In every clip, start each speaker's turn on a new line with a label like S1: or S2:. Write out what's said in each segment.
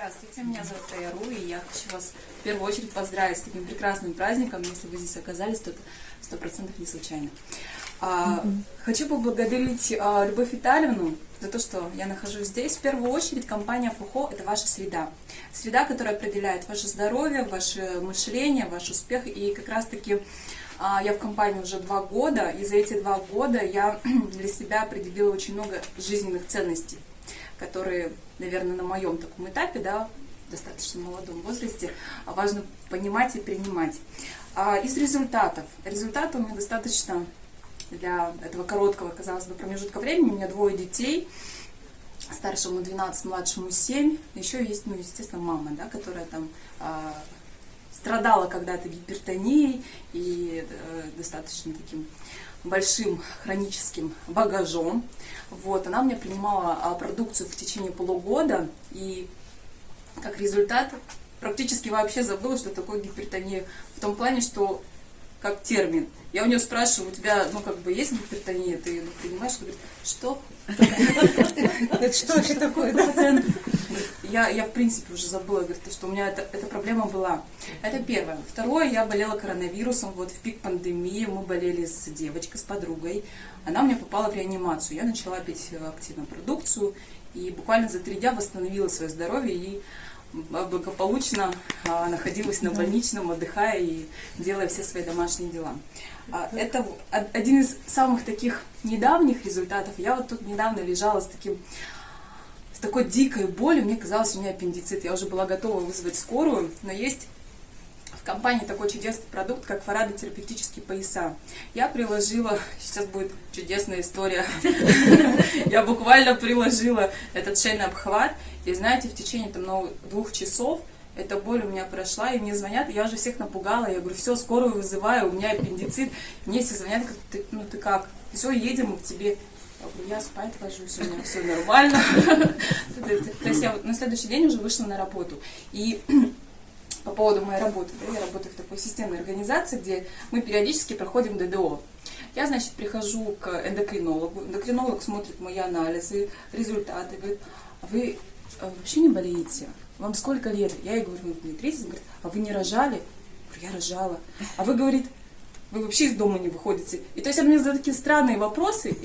S1: Здравствуйте, меня зовут Тайру, и я хочу вас в первую очередь поздравить с таким прекрасным праздником. Если вы здесь оказались, то это сто процентов не случайно. А, Хочу поблагодарить а, Любовь Витальевну за то, что я нахожусь здесь. В первую очередь компания Фухо – это ваша среда. Среда, которая определяет ваше здоровье, ваше мышление, ваш успех. И как раз-таки а, я в компании уже два года, и за эти два года я для себя определила очень много жизненных ценностей которые, наверное, на моем таком этапе, да, достаточно молодом возрасте, важно понимать и принимать. А из результатов. Результаты у меня достаточно для этого короткого, казалось бы, промежутка времени. У меня двое детей, старшему 12, младшему 7. Еще есть, ну, естественно, мама, да, которая там э, страдала когда-то гипертонией и э, достаточно таким большим хроническим багажом. Вот, она мне принимала а, продукцию в течение полугода, и как результат практически вообще забыла, что такое гипертония. В том плане, что как термин. Я у нее спрашиваю, у тебя, ну, как бы, есть гипертония? Ты ну, принимаешь? Она говорит, что?
S2: Это что вообще такое?
S1: Я, я, в принципе, уже забыла, говорит, что у меня эта, эта проблема была. Это первое. Второе, я болела коронавирусом, вот в пик пандемии мы болели с девочкой, с подругой. Она у меня попала в реанимацию. Я начала пить активно продукцию, и буквально за три дня восстановила свое здоровье и благополучно а, находилась на больничном, отдыхая и делая все свои домашние дела. А, это один из самых таких недавних результатов. Я вот тут недавно лежала с таким такой дикой болью, мне казалось, у меня аппендицит. Я уже была готова вызвать скорую, но есть в компании такой чудесный продукт, как фарадотерапевтические пояса. Я приложила, сейчас будет чудесная история, я буквально приложила этот шейный обхват, и знаете, в течение там двух часов эта боль у меня прошла, и мне звонят, я уже всех напугала, я говорю, все, скорую вызываю, у меня аппендицит, мне все звонят, ну ты как, все, едем к тебе, я спать ложусь, у меня все нормально. То есть я на следующий день уже вышла на работу. И по поводу моей работы. Да, я работаю в такой системной организации, где мы периодически проходим ДДО. Я, значит, прихожу к эндокринологу. Эндокринолог смотрит мои анализы, результаты, говорит, а вы а вообще не болеете? Вам сколько лет? Я ей говорю, мне 30. Он говорит, а вы не рожали? Я рожала. А вы, говорит, вы вообще из дома не выходите. И то есть он мне задает такие странные вопросы.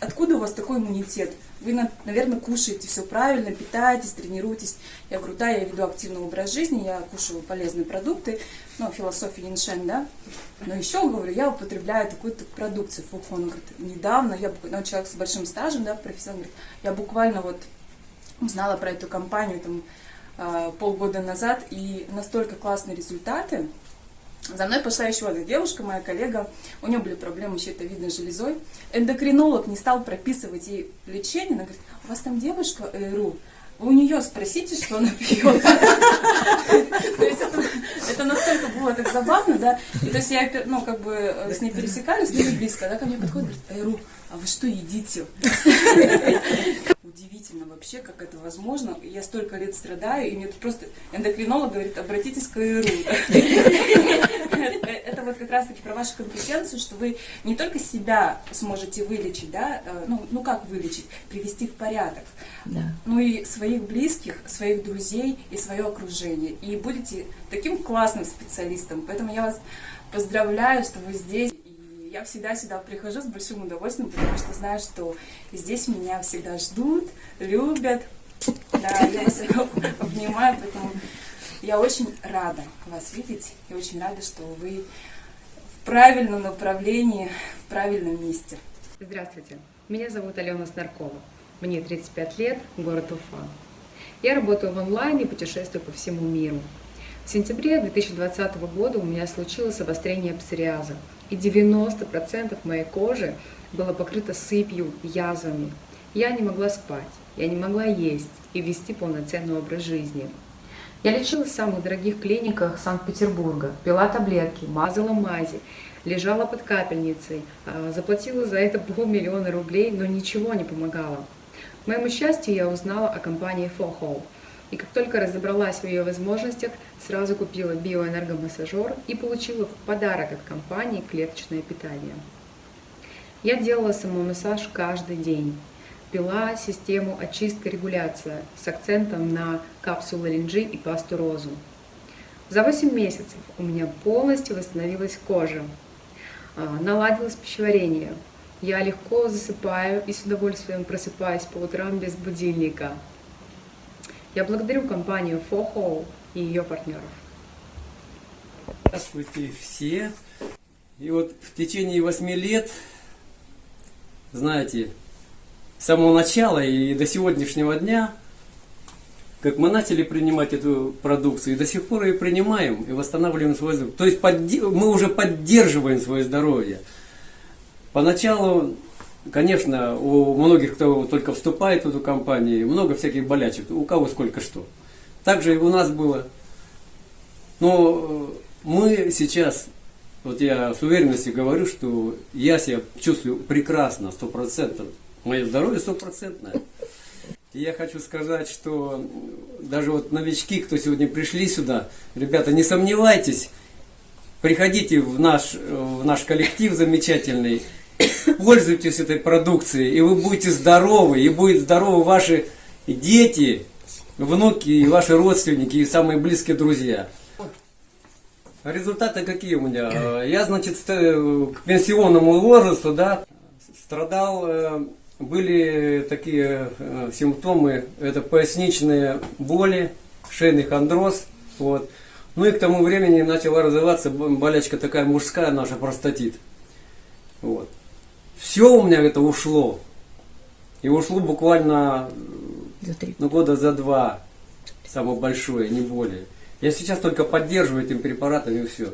S1: Откуда у вас такой иммунитет? Вы, наверное, кушаете все правильно, питаетесь, тренируетесь. Я говорю, да, я веду активный образ жизни, я кушаю полезные продукты, ну, философия Яншен, да. Но еще, говорю, я употребляю такую-то продукцию. Фухон, он говорит, недавно, я, ну, человек с большим стажем, да, профессионал, говорит, я буквально вот узнала про эту компанию там а, полгода назад, и настолько классные результаты, за мной пошла еще одна девушка, моя коллега, у нее были проблемы с щитовидной железой. Эндокринолог не стал прописывать ей лечение, она говорит, у вас там девушка ЭРУ, у нее спросите, что она пьет. То есть это настолько было так забавно, да. И то есть я, ну, как бы э, с ней пересекались, не близко, да, ко мне подходит, говорит, Айру, а вы что едите? Удивительно вообще, как это возможно. Я столько лет страдаю, и мне просто эндокринолог говорит, обратитесь к Айру как раз-таки про вашу компетенцию, что вы не только себя сможете вылечить, да, э, ну, ну как вылечить, привести в порядок, да. ну и своих близких, своих друзей и свое окружение. И будете таким классным специалистом. Поэтому я вас поздравляю, что вы здесь. И я всегда сюда прихожу с большим удовольствием, потому что знаю, что здесь меня всегда ждут, любят. Да, я вас обнимаю, поэтому я очень рада вас видеть и очень рада, что вы правильном направлении, в правильном месте.
S3: Здравствуйте, меня зовут Алена Снаркова. Мне 35 лет, город Уфа. Я работаю в онлайне и путешествую по всему миру. В сентябре 2020 года у меня случилось обострение псориаза, и 90% моей кожи было покрыто сыпью, язвами. Я не могла спать, я не могла есть и вести полноценный образ жизни. Я лечилась в самых дорогих клиниках Санкт-Петербурга, пила таблетки, мазала мази, лежала под капельницей, а, заплатила за это полмиллиона рублей, но ничего не помогало. К моему счастью, я узнала о компании FOHO. И как только разобралась в ее возможностях, сразу купила биоэнергомассажер и получила в подарок от компании клеточное питание. Я делала самомассаж каждый день. Ввела систему очистка-регуляция с акцентом на капсулы линджи и пасту розу. За 8 месяцев у меня полностью восстановилась кожа, а, наладилось пищеварение. Я легко засыпаю и с удовольствием просыпаюсь по утрам без будильника. Я благодарю компанию FOHO и ее партнеров.
S4: Здравствуйте все. И вот в течение восьми лет, знаете, с самого начала и до сегодняшнего дня, как мы начали принимать эту продукцию, и до сих пор ее принимаем и восстанавливаем свое здоровье. То есть мы уже поддерживаем свое здоровье. Поначалу, конечно, у многих, кто только вступает в эту компанию, много всяких болячек, у кого сколько что. Также и у нас было. Но мы сейчас, вот я с уверенностью говорю, что я себя чувствую прекрасно, сто процентов. Мое здоровье стопроцентное. И я хочу сказать, что даже вот новички, кто сегодня пришли сюда, ребята, не сомневайтесь, приходите в наш, в наш коллектив замечательный, пользуйтесь этой продукцией, и вы будете здоровы, и будут здоровы ваши дети, внуки, и ваши родственники, и самые близкие друзья. Результаты какие у меня? Я, значит, к пенсионному возрасту, да, страдал, э, были такие э, симптомы, это поясничные боли, шейный хондроз, вот. Ну и к тому времени начала развиваться болячка такая мужская наша, простатит. Вот. Все у меня это ушло. И ушло буквально ну, года за два, самое большое, не более. Я сейчас только поддерживаю этим препаратом и все.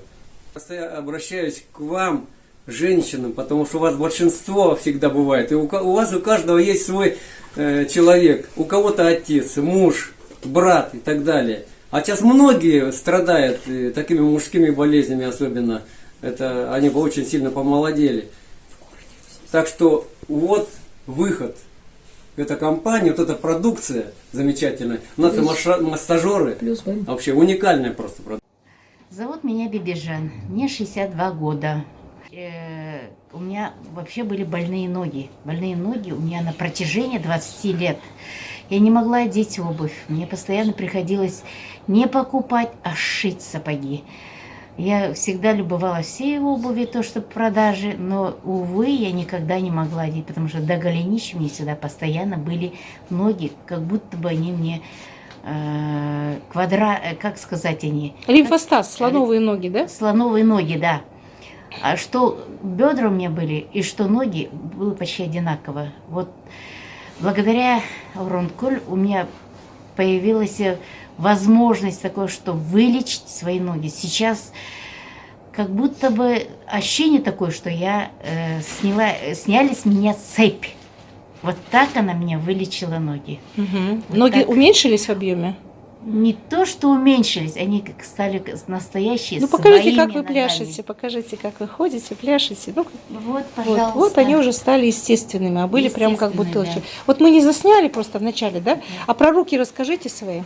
S4: Я обращаюсь к вам, женщинам, потому что у вас большинство всегда бывает. И у, у вас у каждого есть свой э, человек. У кого-то отец, муж, брат и так далее. А сейчас многие страдают э, такими мужскими болезнями особенно. Это они бы очень сильно помолодели. Так что вот выход эта компания, вот эта продукция замечательная. У нас Плюс. массажеры. Плюс Вообще уникальная просто продукция.
S5: Зовут меня Бибижан. Мне 62 года. Э, у меня вообще были больные ноги. Больные ноги у меня на протяжении 20 лет. Я не могла одеть обувь. Мне постоянно приходилось не покупать, а шить сапоги. Я всегда любовалась всей обуви, то, что в продаже, но, увы, я никогда не могла одеть, потому что до голенища мне всегда постоянно были ноги, как будто бы они мне э, квадра... Э, как сказать они?
S2: Лимфостаз, слоновые ноги, да?
S5: Слоновые ноги, да. А что бедра у меня были и что ноги было почти одинаково. Вот благодаря Ронколь у меня появилась возможность такое, что вылечить свои ноги. Сейчас как будто бы ощущение такое, что я э, сняла, сняли с меня цепь. Вот так она меня вылечила ноги.
S2: Угу. Вот ноги так. уменьшились в объеме?
S5: Не то, что уменьшились, они как стали настоящие.
S2: Ну покажите, как вы ногами. пляшете, покажите, как вы ходите, пляшете. Ну,
S5: вот, пожалуйста.
S2: Вот, вот они уже стали естественными, а были прям как бутылки. Да. Вот мы не засняли просто вначале, да? да? А про руки расскажите свои.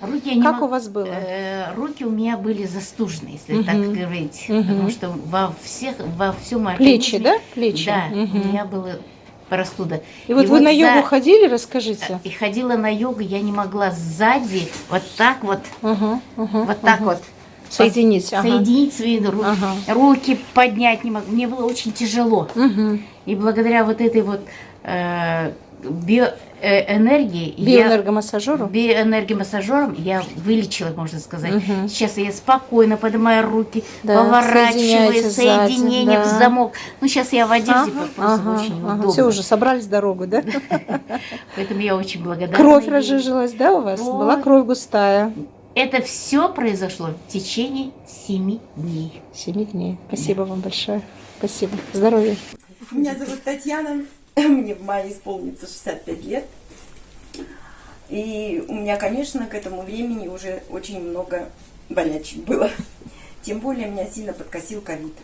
S5: Руки я
S2: как не у вас было?
S5: Э, руки у меня были застужены, если угу. так говорить, угу. потому что во всех, во всем моем
S2: плечи, да, плечи.
S5: Да, угу. у меня было простуда.
S2: И, и вот вы вот на йогу за... ходили, расскажите.
S5: И ходила на йогу, я не могла сзади вот так вот, угу, угу, вот так угу. вот.
S2: Соединить.
S5: Ага. Соединить свои руки, ага. руки поднять не могла. Мне было очень тяжело. Угу. И благодаря вот этой вот э, биоэнергии...
S2: Биоэнергомассажеру?
S5: Биоэнергомассажером я вылечила, можно сказать. Угу. Сейчас я спокойно поднимаю руки, да, поворачиваю, соединение да. в замок. Ну, сейчас я в одежде ага, ага, очень ага. удобно.
S2: Все, уже собрались дорогу, да?
S5: Поэтому я очень благодарна.
S2: Кровь разжижилась, да, у вас? Была кровь густая.
S5: Это все произошло в течение семи дней.
S2: Семи дней. Спасибо вам большое. Спасибо. Здоровья.
S6: Меня зовут Татьяна. Мне в мае исполнится 65 лет. И у меня, конечно, к этому времени уже очень много болячек было. Тем более меня сильно подкосил ковид.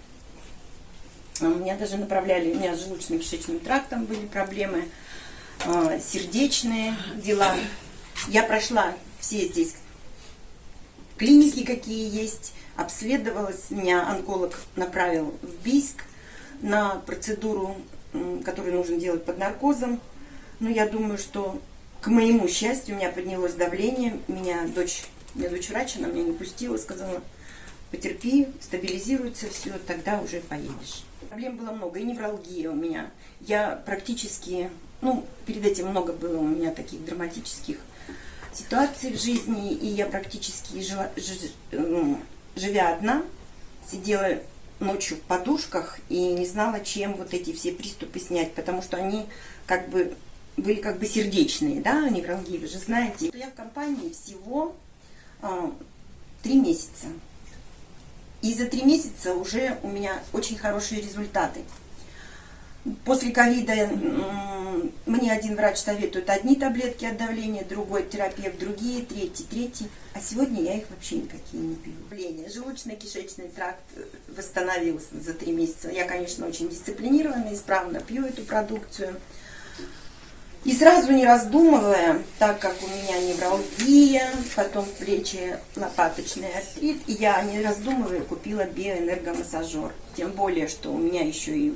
S6: А меня даже направляли, у меня с желудочно-кишечным трактом были проблемы, а, сердечные дела. Я прошла все здесь клиники, какие есть, обследовалась. Меня онколог направил в Бийск на процедуру который нужно делать под наркозом. Но я думаю, что к моему счастью у меня поднялось давление. Меня дочь, меня дочь врач, она меня не пустила, сказала, потерпи, стабилизируется все, тогда уже поедешь. Проблем было много, и невралгия у меня. Я практически, ну, перед этим много было у меня таких драматических ситуаций в жизни, и я практически, жила, жи- ну, живя одна, сидела ночью в подушках и не знала, чем вот эти все приступы снять, потому что они как бы были как бы сердечные, да, невралгии, вы же знаете. Я в компании всего а, три месяца. И за три месяца уже у меня очень хорошие результаты. После ковида мне один врач советует одни таблетки от давления, другой терапевт другие, третий, третий. А сегодня я их вообще никакие не пью. Давление, Желудочно-кишечный тракт э, восстановился за три месяца. Я, конечно, очень дисциплинированно, исправно пью эту продукцию. И сразу не раздумывая, так как у меня невралгия, потом плечи лопаточный артрит, я не раздумывая купила биоэнергомассажер. Тем более, что у меня еще и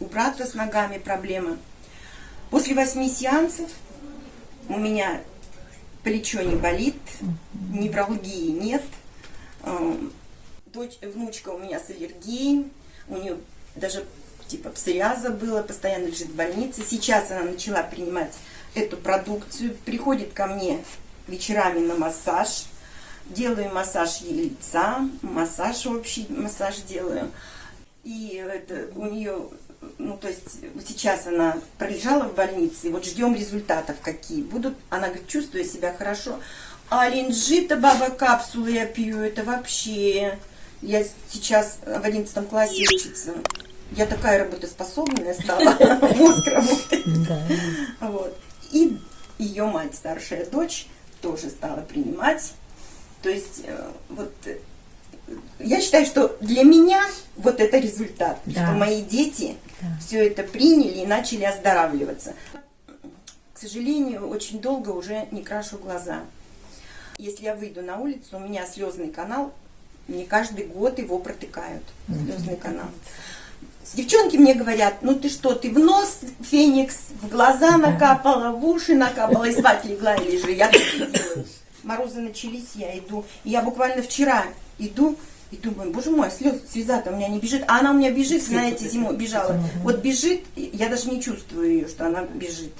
S6: у, брата с ногами проблемы. После восьми сеансов у меня плечо не болит, невралгии нет. Эм, Дочь, внучка у меня с аллергией, у нее даже типа псориаза было, постоянно лежит в больнице. Сейчас она начала принимать эту продукцию, приходит ко мне вечерами на массаж, делаю массаж ей лица, массаж общий, массаж делаю. И это у нее, ну то есть сейчас она пролежала в больнице, вот ждем результатов какие будут. Она говорит, чувствую себя хорошо. А линжита, баба, капсулы я пью, это вообще... Я сейчас в одиннадцатом классе учится. Я такая работоспособная стала, мозг работает. Вот. И ее мать, старшая дочь, тоже стала принимать. То есть, э, вот, э, я считаю, что для меня вот это результат,
S5: Да.
S6: что мои дети все это приняли и начали оздоравливаться. К сожалению, очень долго уже не крашу глаза. Если я выйду на улицу, у меня слезный канал, мне каждый год его протыкают. Слезный канал. Девчонки мне говорят, ну ты что, ты в нос феникс, в глаза накапала, в уши накапала, и спать легла и лежи. Я так делаю. Морозы начались, я иду. И я буквально вчера иду и думаю, боже мой, слез, слеза-то у меня не бежит. А она у меня бежит, знаете, зимой бежала. Вот бежит, я даже не чувствую ее, что она бежит.